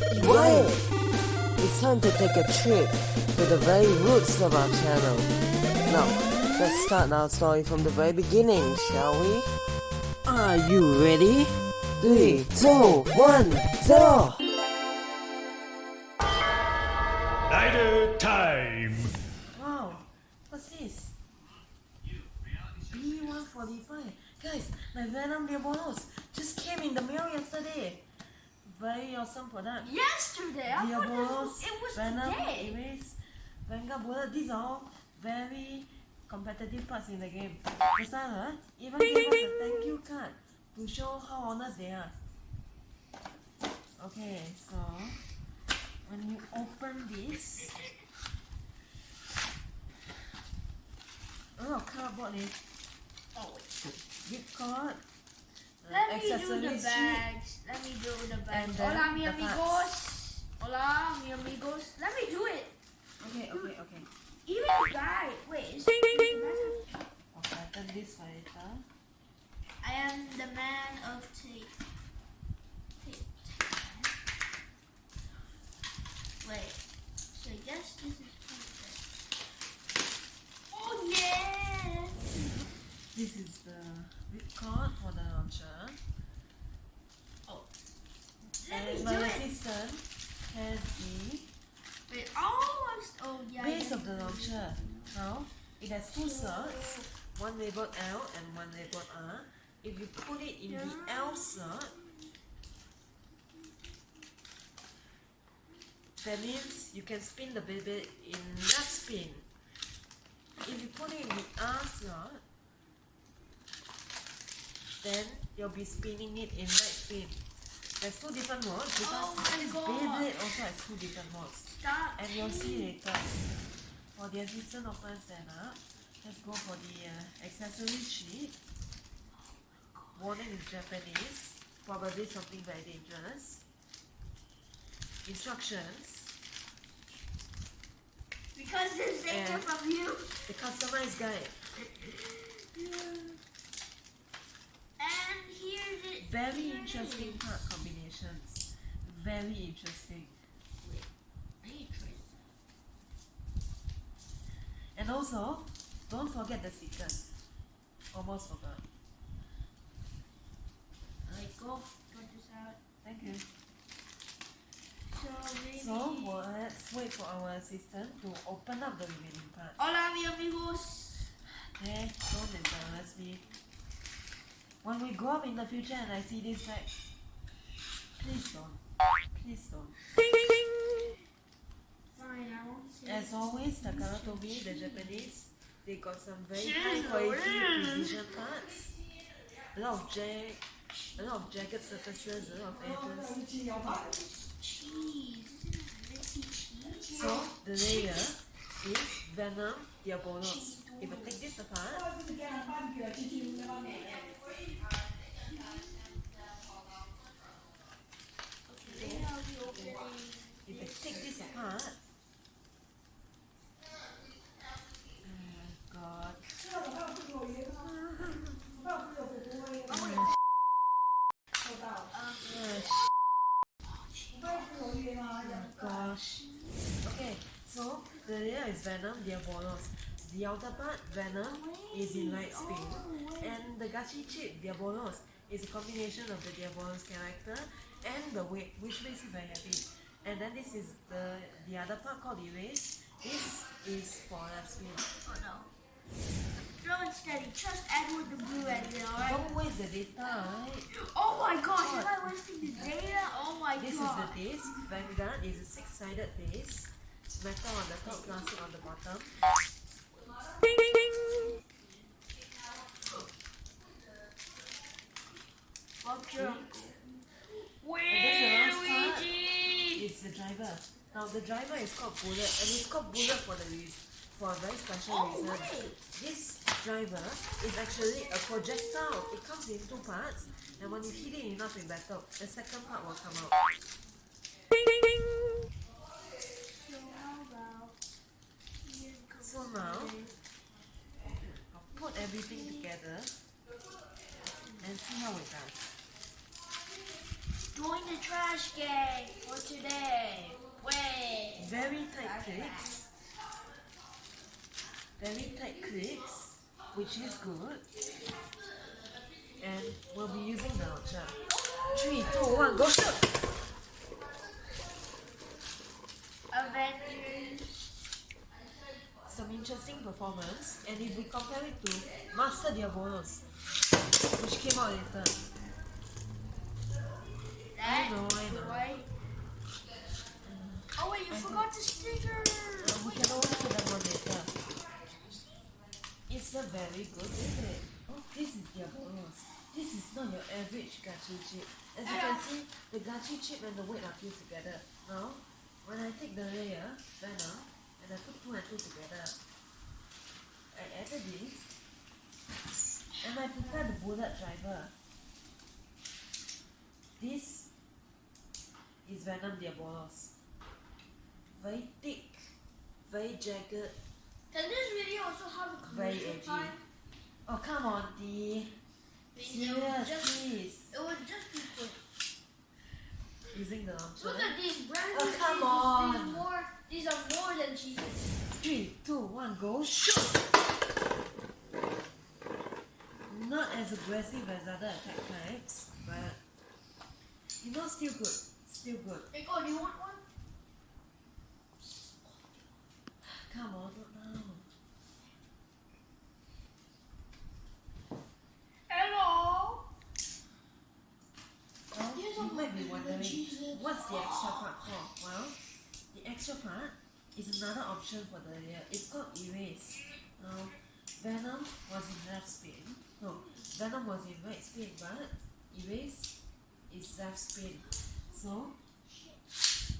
Quiet! It's time to take a trip to the very roots of our channel. Now, let's start our story from the very beginning, shall we? Are you ready? Three, two, one, zero! Night time! Wow, what's this? B145. Guys, my Venom Diabolos just came in the mail yesterday. Very awesome product. Yesterday, I this, it was Venom, today. Erase, Vanguard Bullet. These are all very competitive parts in the game. The seller even gave us a thank you card to show how honest they are. Okay, so when you open this, oh cardboard eh? Oh, gift card, let me do the accessories sheet, bags. Let me do the bags. And Hola, mi amigos. Hola, mi amigos. Let me do it. Okay, okay, okay. Even the bag. Wait, is the bag? Okay, I turn this for later. I am the man of tape. Tape. Wait. So I guess this is perfect. Oh yes. This is the whip cord for the launcher. Oh. Let me And do my it. assistant has the Wait, almost. Oh yeah. base of the launcher. Now, it has two slots, one labeled L and one labeled R. If you put it in the L slot, that means you can spin the baby in that spin. If you put it in the R slot, then you'll be spinning it in right spin. There's two different modes because Oh this Beyblade also has two different modes. Stop. And you'll see later. For the assistant open setup, let's go for the uh, accessory sheet. Warning in Japanese, probably something very dangerous. Instructions, Because there's danger from you. the customized guide. And here's it. Very interesting part combinations. Very interesting. Wait, I need to try this. And also, don't forget the stickers. Almost forgot. I go cut this out. Thank you. So maybe. So, let's wait for our assistant to open up the remaining parts. Hola, mi amigos. Hey, don't embarrass me. When we grow up in the future and I see this bag, please don't. Please don't. Fine, I won't say. As always, Takara Tomy, the Japanese, they got some very high quality precision parts. A lot of jag, a lot of jagged surfaces, a lot of edges. cheese. Isn't it minty cheese? So the layer is Venom Diabolos. If I take this apart, if I take this apart, oh God. gosh. Okay, so the layer is Venom, Diabolos. The outer part, Venom, is in light spin. And the Gachi chip, Diabolos, is a combination of the Diabolos character and the weight, which makes it very heavy. And then this is the the other part called Erase. This is for left spin. Oh no. Slow and steady. Trust Edward the Blue Engine, alright? Don't waste the data, right? Oh my gosh, am I wasting the data? Oh my god. This is the disc. Vanguard is a six-sided disc. It's metal on the top, plastic on the bottom. Fuck your uncle. And then last part Luigi! is the driver. Now the driver is called Bullet, and it's called Bullet for the reason, for a very special Oh reason. This driver is actually a projectile. It comes in two parts, and when you hit it enough in battle, the second part will come out. So how about here comes So now, I'll put everything together and see how it does. Join the trash gang for today. very tight clicks. Very tight clicks, which is good. And we'll be using the launcher. Three, two, one, go shoot! Avengers. Some interesting performance, and if we compare it to Master Diabolos, which came out later, That know, I know. Oh wait, you forgot the sticker. uh, we can always put them on later. It's a very good, isn't it? Oh, this is Diabolos. This is not your average gachi chip. As you can see, the gachi chip and the weight are fused together. Now, when I take the layer, Venom, and I put two and two together, I added this, and I prefer the bullet driver. This is Venom Diabolos. Very thick, very jagged, Can this video also have a very edgy. Oh come on, D. Serious, just, please. it would just be quick. Using the launcher. Look at these brand Oh, new come cheeses. on. These, more, these are more than cheeses. Three, two, one, go shoot! Not as aggressive as other attack types, but you know, still good. Still good. Nico, do you want one? Come on, not now. Hello. Well, you might be wondering, what's the extra part for? Well, the extra part is another option for the layer. It's called erase. Now, Venom was in left spin. No, Venom was in right spin, but erase is left spin. So,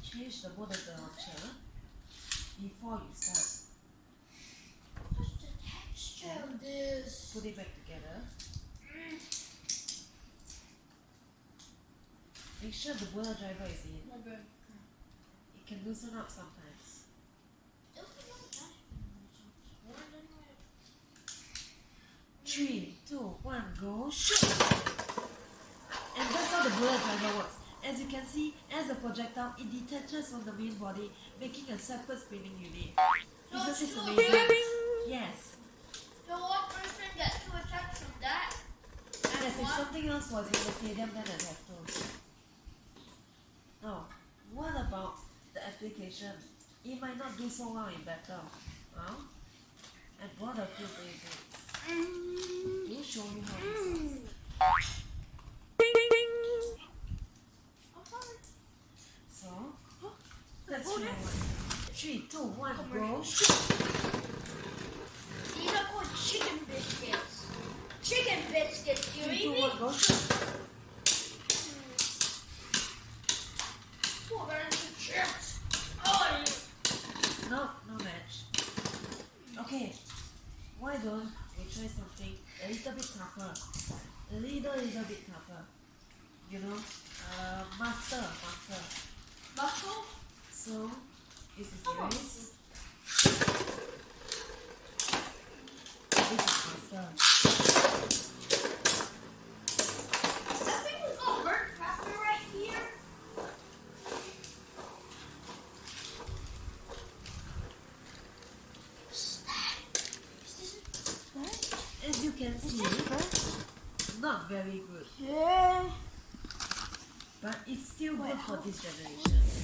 change the mode of the launcher before you start. What's the texture of this? Put it back together. Make sure the bullet driver is in. It can loosen up sometimes. Three, two, shoot! And that's how the bullet driver works. As you can see, as a projectile, it detaches from the main body, making a separate spinning unit. Isn't this amazing? Yes. So one person gets to attack from that? Yes, if something else was in the stadium, then I'd have to. Now, what about the application? It might not do so well in battle. Well, I brought a few basics. Mm-hmm. Let me show you how this works. So, let's try one. Three, two, one, go shoot! These are called chicken biscuits. Chicken biscuits, you Three, eat two, me? one, go shoot! Oh, chips. Oh. No, no match. Okay, why don't we try something a little bit tougher? A little, little bit tougher. You know, uh, master, master. Muscle? So, this is on. erase. This is master. That thing is called Bert Crafter right here. What's that? Is this that? As you can see, not very good, Yeah. but it's still good for this generation.